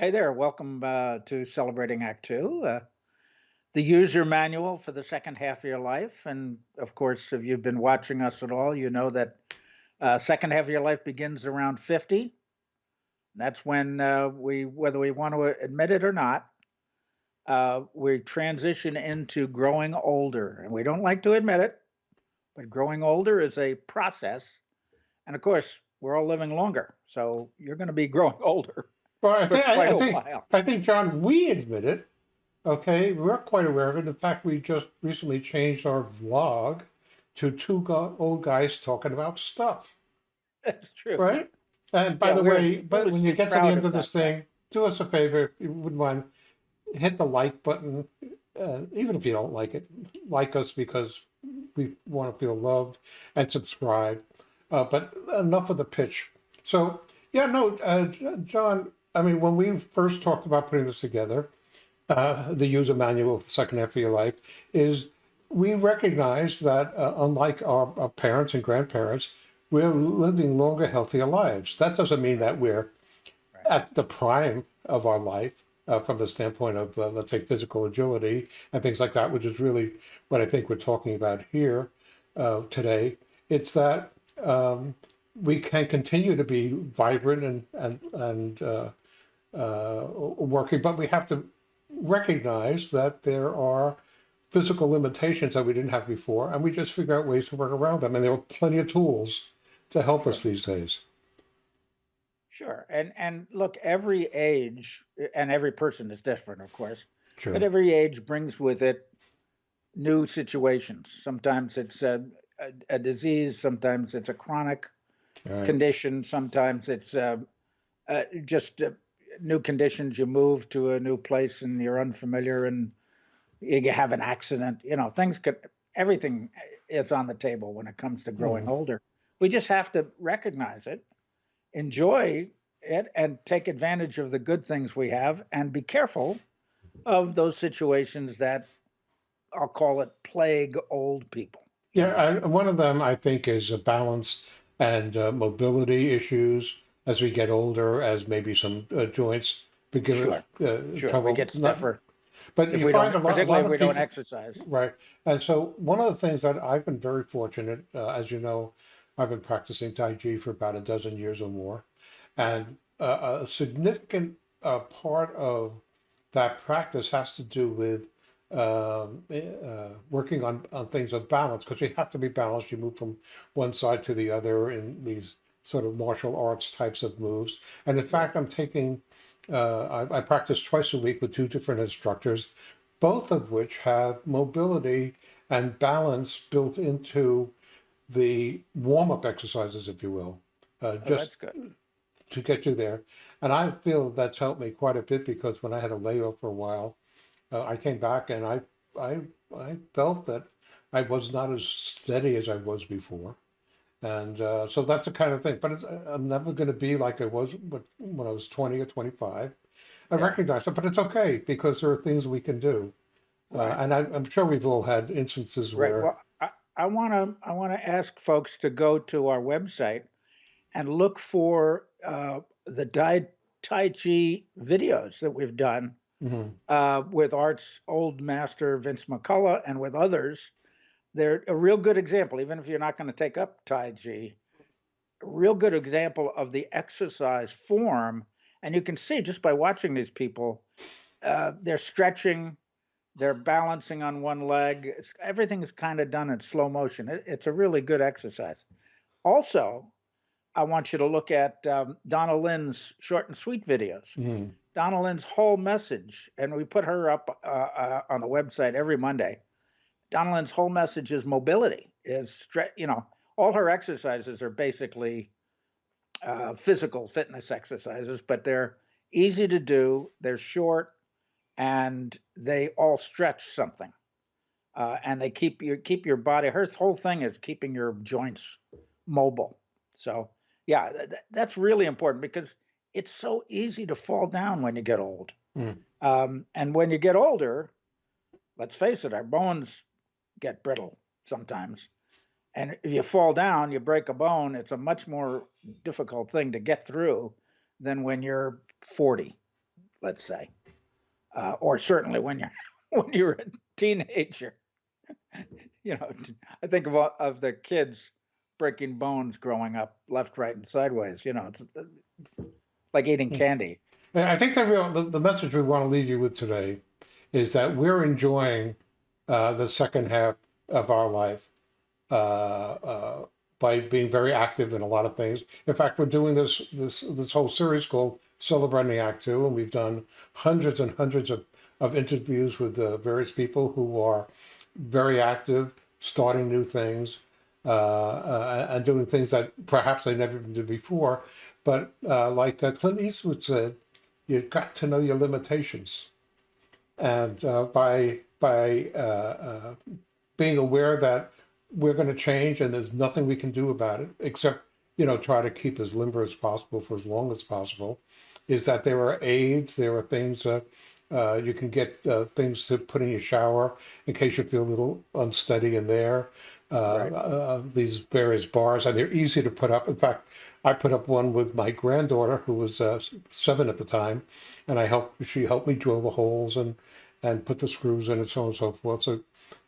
Hey there, welcome uh, to Celebrating Act Two, uh, the user manual for the second half of your life. And of course, if you've been watching us at all, you know that uh, second half of your life begins around 50. That's when uh, we, whether we want to admit it or not, uh, we transition into growing older. And we don't like to admit it, but growing older is a process. And of course, we're all living longer. So you're going to be growing older Well, I think, I, I think. I think, John, we admit it. Okay, we're quite aware of it. In fact, we just recently changed our vlog to two go- old guys talking about stuff, That's true. right? And by Yeah, the way, but when you get to the end of of this that thing, do us a favor if you wouldn't mind, hit the like button. Uh, even if you don't like it, like us because we want to feel loved and subscribe. Uh, but enough of the pitch. So, yeah, no, uh, John, I mean, when we first talked about putting this together, uh, the user manual of the second half of your life, is we recognize that uh, unlike our, our parents and grandparents, we're living longer, healthier lives. That doesn't mean that we're at the prime of our life uh, from the standpoint of, uh, let's say, physical agility and things like that, which is really what I think we're talking about here uh, today. It's that um, we can continue to be vibrant and and and uh, uh, working, but we have to recognize that there are physical limitations that we didn't have before, and we just figure out ways to work around them. And there are plenty of tools to help us these days. Sure. And and look, every age and every person is different, of course, Sure. but every age brings with it new situations. Sometimes it's a, a, a disease, sometimes it's a chronic right. condition, sometimes it's uh, uh, just uh, new conditions. You move to a new place and you're unfamiliar and you have an accident. You know, things could, everything is on the table when it comes to growing Mhm. older. We just have to recognize it enjoy it and take advantage of the good things we have and be careful of those situations that I'll call it plague old people. Yeah, I, one of them I think is a balance and uh, mobility issues as we get older, as maybe some uh, joints begin sure, uh, sure. We get stiffer but if you we find a lot, particularly lot if we of don't people, exercise. right? And so one of the things that I've been very fortunate, uh, as you know, I've been practicing Tai Chi for about a dozen years or more, and uh, a significant uh, part of that practice has to do with um, eh, uh, working on, on things of balance because you have to be balanced. You move from one side to the other in these sort of martial arts types of moves. And in fact, I'm taking, uh, I, I practice twice a week with two different instructors, both of which have mobility and balance built into the warm up exercises, if you will, uh, Oh, just to get you there. And I feel that's helped me quite a bit because when I had a layoff for a while, uh, I came back and I, I, I felt that I was not as steady as I was before. And uh, so that's the kind of thing. But it's, uh, I'm never going to be like I was when I was 20 or 25. I Yeah, recognize it, but it's okay because there are things we can do. Uh, and I, I'm sure we've all had instances right. where, Well, I, I want to I want to ask folks to go to our website and look for uh, the Tai, tai Chi videos that we've done Mhm, uh, with Art's old master Vince McCullough and with others. They're a real good example, even if you're not going to take up Tai Chi, a real good example of the exercise form. And you can see just by watching these people, uh, they're stretching, they're balancing on one leg. It's, everything is kind of done in slow motion. It, it's a really good exercise. Also, I want you to look at um, Donna Lynn's short and sweet videos. mhm, Donna Lynn's whole message, and we put her up uh, uh, on the website every Monday. Donna Lynn's whole message is mobility, is stre- you know, all her exercises are basically uh, physical fitness exercises, but they're easy to do, they're short, and they all stretch something. Uh, and they keep your keep your body. Her whole thing is keeping your joints mobile. So yeah, th- that's really important because it's so easy to fall down when you get old. mm. Um, and when you get older, let's face it, our bones get brittle sometimes. And if you fall down, you break a bone, it's a much more difficult thing to get through than when you're 40, let's say, uh, or certainly when you're when you're a teenager. you know, I think of of the kids breaking bones growing up left, right, and sideways. You know, it's uh, like eating candy. I think the real the, the message we want to leave you with today is that we're enjoying uh, the second half of our life uh, uh, by being very active in a lot of things. In fact, we're doing this this this whole series called Celebrating Act Two, and we've done hundreds and hundreds of, of interviews with uh, various people who are very active, starting new things, uh, uh, and doing things that perhaps they never did before. But uh, like uh, Clint Eastwood said, you've got to know your limitations, and uh, by by uh, uh, being aware that we're going to change and there's nothing we can do about it except you know try to keep as limber as possible for as long as possible is that there are aids there are things uh, uh, you can get uh, things to put in your shower in case you feel a little unsteady in there uh, Right. uh, these various bars and they're easy to put up in fact i put up one with my granddaughter who was uh, seven at the time and i helped she helped me drill the holes and and put the screws in and so on and so forth so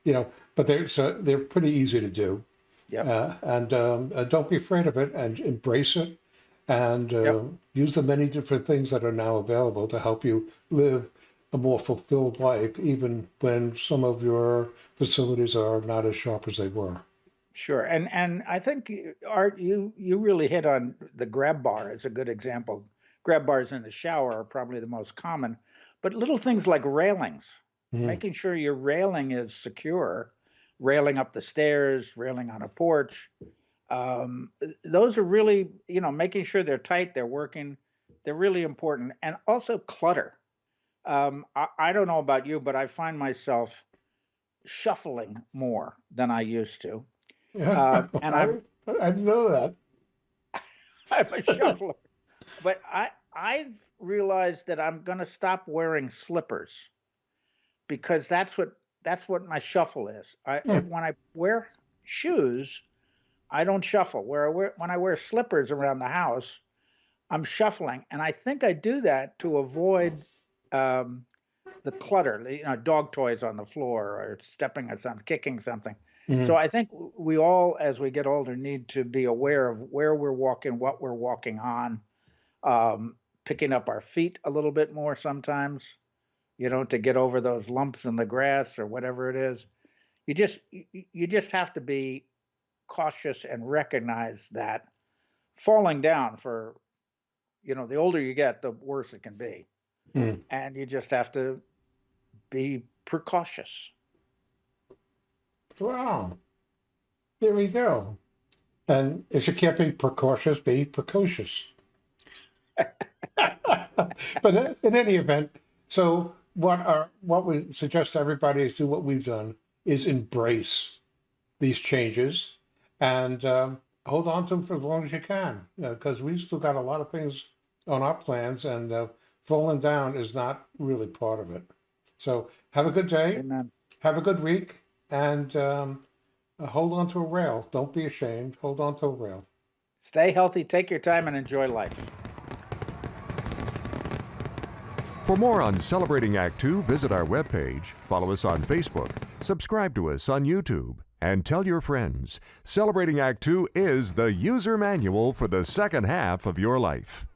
you know but they're so they're pretty easy to do Yeah. uh, and um, uh, don't be afraid of it and embrace it and uh, Yep. use the many different things that are now available to help you live a more fulfilled life even when some of your facilities are not as sharp as they were Sure, and and I think you- Art, you you really hit on the grab bar as a good example. Grab bars in the shower are probably the most common, but little things like railings, Mhm. making sure your railing is secure, railing up the stairs, railing on a porch. Um, those are really, you know, making sure they're tight, they're working, they're really important. And also clutter. Um, I, I don't know about you, but I find myself shuffling more than I used to. Uh, and I, I'm- I know that I'm a shuffler. But I I've realized that I'm gonna stop wearing slippers because that's what that's what my shuffle is. I Hmm. when I wear shoes, I don't shuffle. Where I wear when I wear slippers around the house, I'm shuffling, and I think I do that to avoid um, the clutter. You know, dog toys on the floor or stepping on something, kicking something. Mhm. So I think we all, as we get older, need to be aware of where we're walking, what we're walking on, um, picking up our feet a little bit more sometimes, you know, to get over those lumps in the grass or whatever it is. You just you just have to be cautious and recognize that falling down for, you know, the older you get, the worse it can be, Mm. and you just have to be precautious. Wow. There we go. And if you can't be precautious, be precocious. but in- in any event, so what are what we suggest to everybody is do what we've done is embrace these changes and um, hold on to them for as long as you can because we've still got a lot of things on our plans and uh, falling down is not really part of it. So have a good day Amen. have a good week and um, uh, hold on to a rail. Don't be ashamed. Hold on to a rail. Stay healthy, take your time, and enjoy life. For more on Celebrating Act Two, visit our webpage, follow us on Facebook, subscribe to us on YouTube, and tell your friends. Celebrating Act Two is the user manual for the second half of your life.